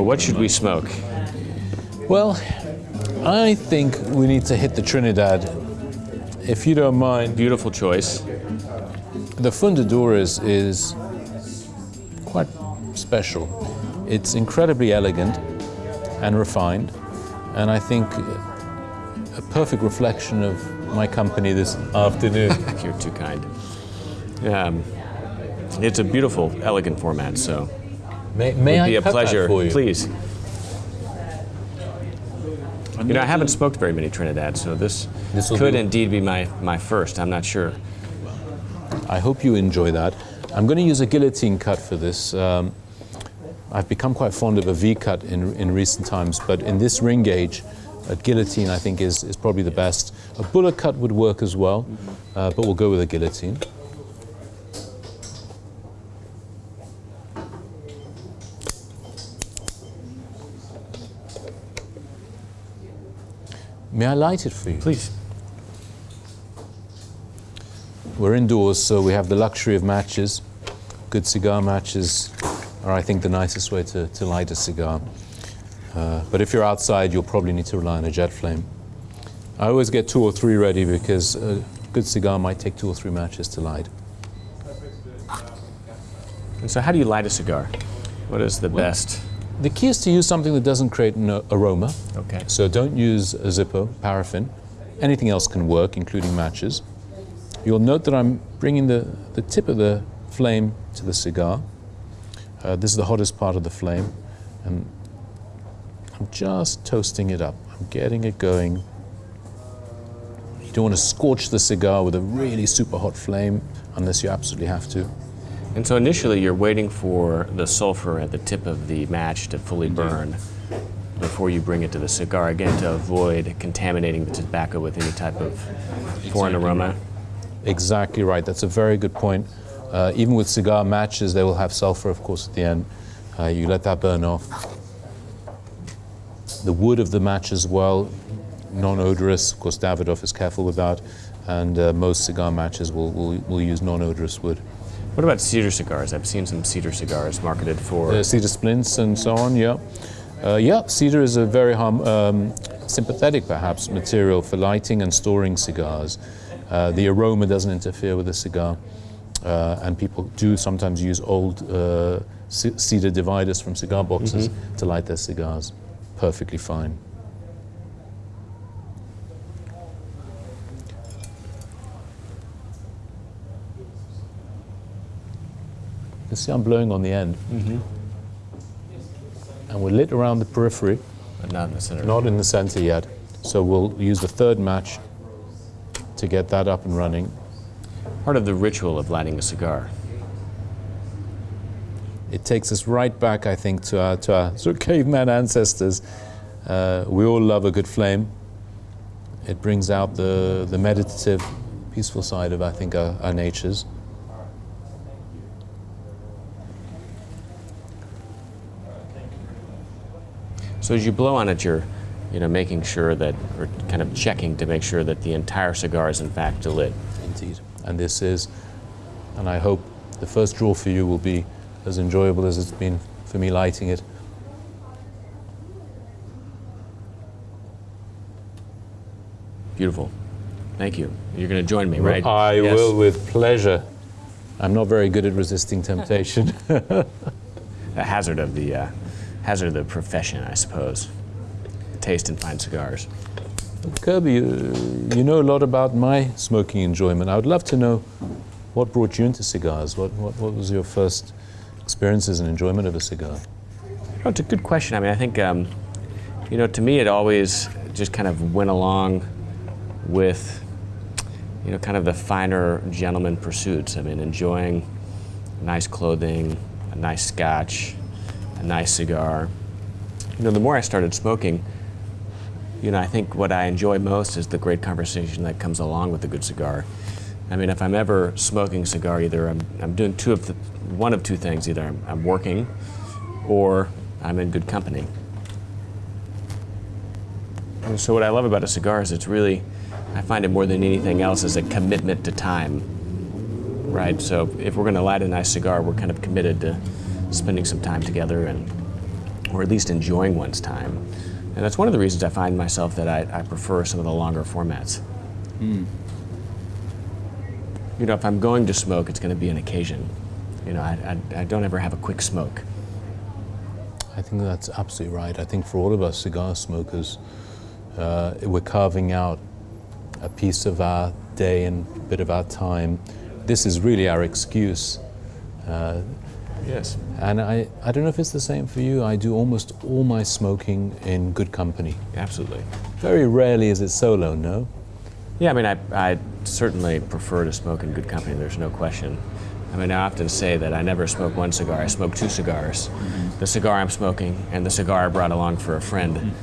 Well, what should we smoke? Well, I think we need to hit the Trinidad. If you don't mind, Beautiful choice. the Fundadores is, is quite special. It's incredibly elegant and refined, and I think a perfect reflection of my company this afternoon. You're too kind. Um, it's a beautiful, elegant format, so may may it'd I be a pleasure. for you? Please. You know, I haven't smoked very many Trinidad, so this, This'll could indeed be my, my first. I'm not sure. I hope you enjoy that. I'm going to use a guillotine cut for this. Um, I've become quite fond of a V cut in, in recent times, but in this ring gauge, a guillotine I think is, is probably the best. A bullet cut would work as well, uh, but we'll go with a guillotine. May I light it for you? Please. We're indoors, so we have the luxury of matches. Good cigar matches are, I think, the nicest way to, to light a cigar. Uh, but if you're outside, you'll probably need to rely on a jet flame. I always get two or three ready because a good cigar might take two or three matches to light. And so, how do you light a cigar? What is the best? The key is to use something that doesn't create an aroma. Okay. So don't use a Zippo, paraffin. Anything else can work, including matches. You'll note that I'm bringing the, the tip of the flame to the cigar. Uh, this is the hottest part of the flame. And I'm just toasting it up. I'm getting it going. You don't want to scorch the cigar with a really super hot flame unless you absolutely have to. And so, initially, you're waiting for the sulfur at the tip of the match to fully burn before you bring it to the cigar, again, to avoid contaminating the tobacco with any type of foreign aroma. Exactly right. That's a very good point. Uh, even with cigar matches, they will have sulfur, of course, at the end. Uh, you let that burn off. The wood of the match as well, non-odorous. Of course, Davidoff is careful with that, and uh, most cigar matches will, will, will use non-odorous wood. What about cedar cigars? I've seen some cedar cigars marketed for. Uh, cedar splints and so on. Yeah, uh, yeah. Cedar is a very harm, um, sympathetic, perhaps, material for lighting and storing cigars. Uh, the aroma doesn't interfere with the cigar, uh, and people do sometimes use old uh, cedar dividers from cigar boxes to light their cigars. Perfectly fine. You see, I'm blowing on the end, and we're lit around the periphery. but not in the center. Not in the center yet. So we'll use the third match to get that up and running. Part of the ritual of lighting a cigar. It takes us right back, I think, to our, to our sort of caveman ancestors. Uh, we all love a good flame. It brings out the, the meditative, peaceful side of, I think, our, our natures. So as you blow on it, you're, you know, making sure that, or kind of checking to make sure that the entire cigar is in fact lit. Indeed. And this is, and I hope the first draw for you will be as enjoyable as it's been for me lighting it. Beautiful. Thank you. You're going to join me, right? I Yes. will with pleasure. I'm not very good at resisting temptation. A hazard of the uh, hazard of the profession, I suppose. Taste and fine cigars. Kirby, you, you know a lot about my smoking enjoyment. I would love to know what brought you into cigars. What, what, what was your first experiences and enjoyment of a cigar? Oh, it's a good question. I mean, I think, um, you know, to me, it always just kind of went along with, you know, kind of the finer gentleman pursuits. I mean, enjoying nice clothing, a nice scotch, a nice cigar. You know, the more I started smoking, you know, I think what I enjoy most is the great conversation that comes along with a good cigar. I mean, if I'm ever smoking a cigar, either I'm, I'm doing two of the, one of two things. Either I'm, I'm working or I'm in good company. And so what I love about a cigar is it's really, I find it more than anything else is a commitment to time, right? So if we're going to light a nice cigar, we're kind of committed to spending some time together and or at least enjoying one's time. And that's one of the reasons I find myself that I, I prefer some of the longer formats. You know, if I'm going to smoke, it's going to be an occasion. You know, I, I, I don't ever have a quick smoke. I think that's absolutely right. I think for all of us cigar smokers, uh, we're carving out a piece of our day and a bit of our time. This is really our excuse. Uh, Yes. and I, I don't know if it's the same for you. I do almost all my smoking in good company. Absolutely. Very rarely is it solo, no? Yeah, I mean, I, I certainly prefer to smoke in good company, there's no question. I mean, I often say that I never smoke one cigar, I smoke two cigars. The cigar I'm smoking and the cigar I brought along for a friend.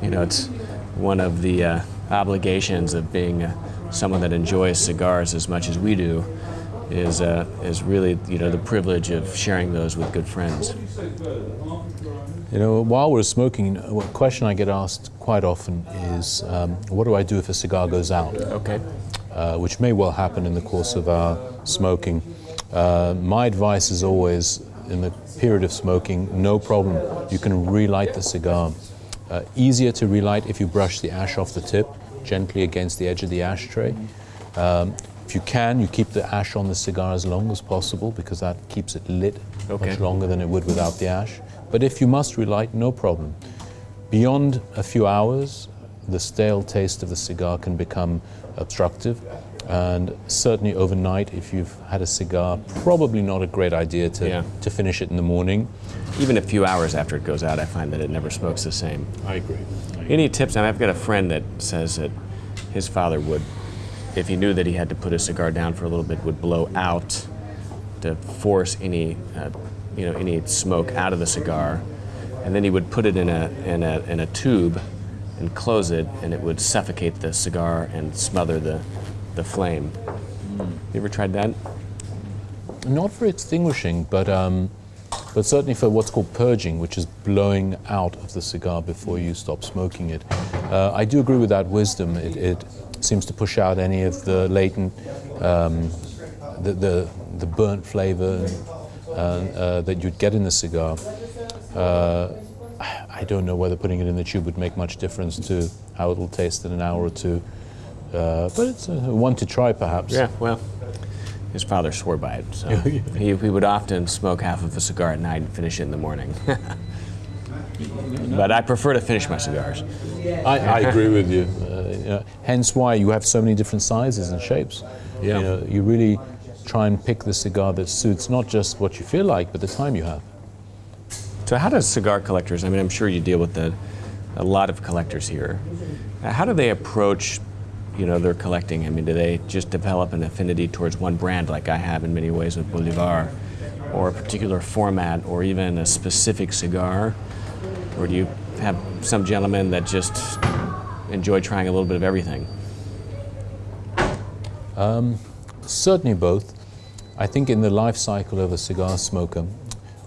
You know, it's one of the uh, obligations of being uh, someone that enjoys cigars as much as we do is, uh, is really, you know, the privilege of sharing those with good friends. You know, while we're smoking, a question I get asked quite often is, um, what do I do if a cigar goes out? Okay. uh, which may well happen in the course of our smoking. Uh, my advice is always, in the period of smoking, no problem. You can relight the cigar. Uh, easier to relight if you brush the ash off the tip gently against the edge of the ashtray. Um, if you can, you keep the ash on the cigar as long as possible because that keeps it lit Okay. much longer than it would without the ash. But if you must relight, no problem. Beyond a few hours, the stale taste of the cigar can become obstructive. And certainly overnight, if you've had a cigar, probably not a great idea to, Yeah. to finish it in the morning. Even a few hours after it goes out, I find that it never smokes the same. I agree. Any tips? I mean, I've got a friend that says that his father would, if he knew that he had to put his cigar down for a little bit, would blow out to force any, uh, you know, any smoke out of the cigar, and then he would put it in a in a in a tube and close it, and it would suffocate the cigar and smother the the flame. You ever tried that? Not for extinguishing, but, um, but certainly for what's called purging, which is blowing out of the cigar before you stop smoking it. Uh, I do agree with that wisdom. It, it seems to push out any of the latent, um, the, the, the burnt flavor uh, uh, that you'd get in the cigar. Uh, I don't know whether putting it in the tube would make much difference to how it will taste in an hour or two. Uh, but it's uh, one to try, perhaps. Yeah, well, his father swore by it, so he, he would often smoke half of a cigar at night and finish it in the morning. but I prefer to finish my cigars. I, I agree with you. Uh, know, hence why you have so many different sizes and shapes. Yeah. You, know, you really try and pick the cigar that suits not just what you feel like, but the time you have. So, how does cigar collectors? I mean, I'm sure you deal with the, a lot of collectors here. How do they approach, you know, their collecting? I mean, do they just develop an affinity towards one brand, like I have in many ways with Bolivar, or a particular format, or even a specific cigar, or do you have some gentlemen that just enjoy trying a little bit of everything? Certainly both. I think in the life cycle of a cigar smoker,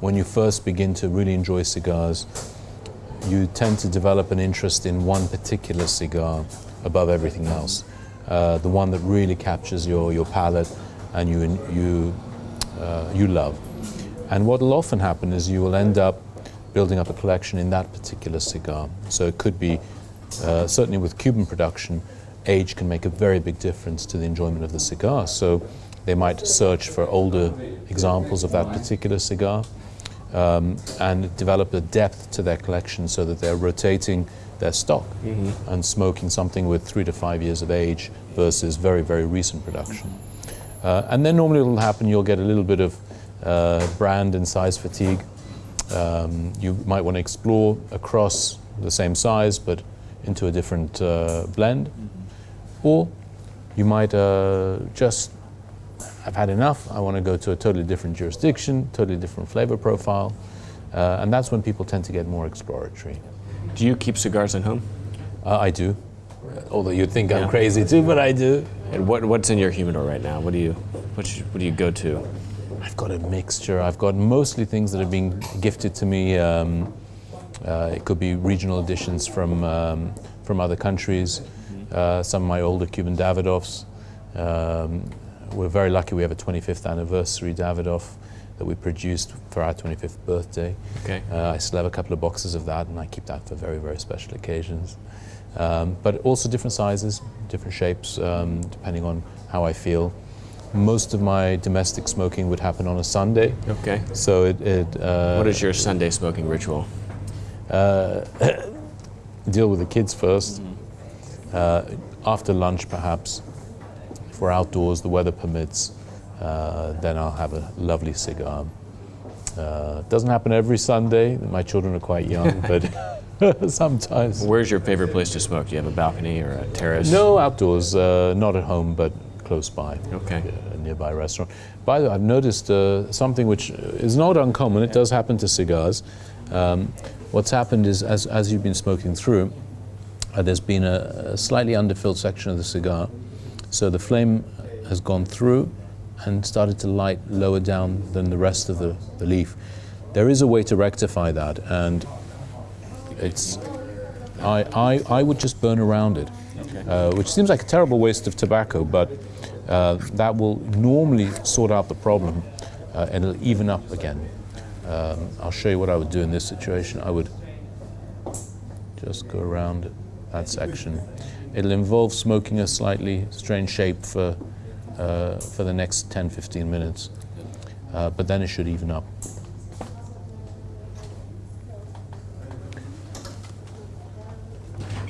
when you first begin to really enjoy cigars, you tend to develop an interest in one particular cigar above everything else. Uh, the one that really captures your, your palate and you, you, uh, you love. And what will often happen is you will end up building up a collection in that particular cigar. So it could be, uh, certainly with Cuban production, age can make a very big difference to the enjoyment of the cigar. So they might search for older examples of that particular cigar um, and develop a depth to their collection so that they're rotating their stock and smoking something with three to five years of age versus very, very recent production. Uh, and then normally it'll happen, you'll get a little bit of uh, brand and size fatigue. Um, you might want to explore across the same size but into a different uh, blend. Or you might uh, just I've had enough. I want to go to a totally different jurisdiction, totally different flavor profile. Uh, and that's when people tend to get more exploratory. Do you keep cigars at home? Uh, I do. Although you'd think Yeah. I'm crazy too, but I do. And what, what's in your humidor right now? What do you, what, what do you go to? I've got a mixture. I've got mostly things that have been gifted to me. Um, uh, it could be regional editions from, um, from other countries, uh, some of my older Cuban Davidoffs, um, we're very lucky we have a 25th anniversary Davidoff that we produced for our 25th birthday. Okay. Uh, I still have a couple of boxes of that, and I keep that for very, very special occasions. Um, but also different sizes, different shapes, um, depending on how I feel. Most of my domestic smoking would happen on a Sunday. Okay. So it. it uh, What is your Sunday smoking ritual? Uh, deal with the kids 1st Uh, after lunch, perhaps, if we're outdoors, the weather permits, uh, then I'll have a lovely cigar. Uh, doesn't happen every Sunday. My children are quite young, but sometimes. Where's your favorite place to smoke? Do you have a balcony or a terrace? No, outdoors, uh, not at home, but close by. Okay. A nearby restaurant. By the way, I've noticed uh, something which is not uncommon. It does happen to cigars. Um, what's happened is, as, as you've been smoking through, uh, there's been a, a slightly underfilled section of the cigar. So the flame has gone through and started to light lower down than the rest of the, the leaf. There is a way to rectify that, and it's I, I, I would just burn around it, uh, which seems like a terrible waste of tobacco, but uh, that will normally sort out the problem uh, and it'll even up again. Um, I'll show you what I would do in this situation. I would just go around that section. It'll involve smoking a slightly strange shape for, uh, for the next 10 15 minutes, uh, but then it should even up.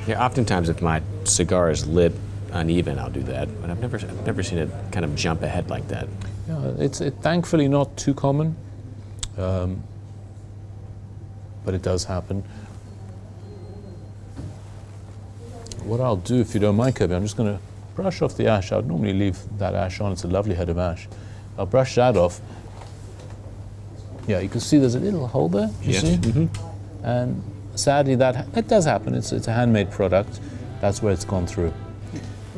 Yeah, oftentimes if my cigar is lit uneven, I'll do that, but I've never, I've never seen it kind of jump ahead like that. Yeah, it's it, thankfully not too common, um, but it does happen. What I'll do, if you don't mind, Kirby, I'm just going to brush off the ash. I'd normally leave that ash on. It's a lovely head of ash. I'll brush that off. Yeah, you can see there's a little hole there. You Yes. see? Mm-hmm. And sadly, that it does happen. It's it's a handmade product. That's where it's gone through.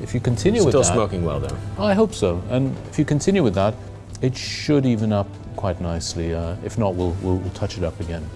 If you continue with Still that, still smoking well though. I hope so. And if you continue with that, it should even up quite nicely. Uh, if not, we'll, we'll, we'll touch it up again.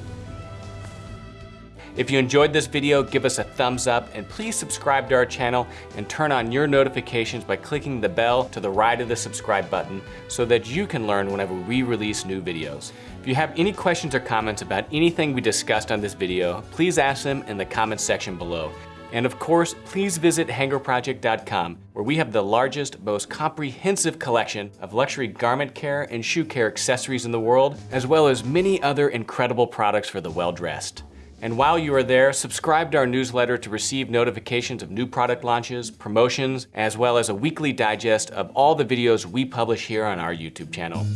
If you enjoyed this video, give us a thumbs up and please subscribe to our channel and turn on your notifications by clicking the bell to the right of the subscribe button so that you can learn whenever we release new videos. If you have any questions or comments about anything we discussed on this video, please ask them in the comments section below. And of course, please visit hangerproject.com where we have the largest, most comprehensive collection of luxury garment care and shoe care accessories in the world, as well as many other incredible products for the well-dressed. And while you are there, subscribe to our newsletter to receive notifications of new product launches, promotions, as well as a weekly digest of all the videos we publish here on our YouTube channel.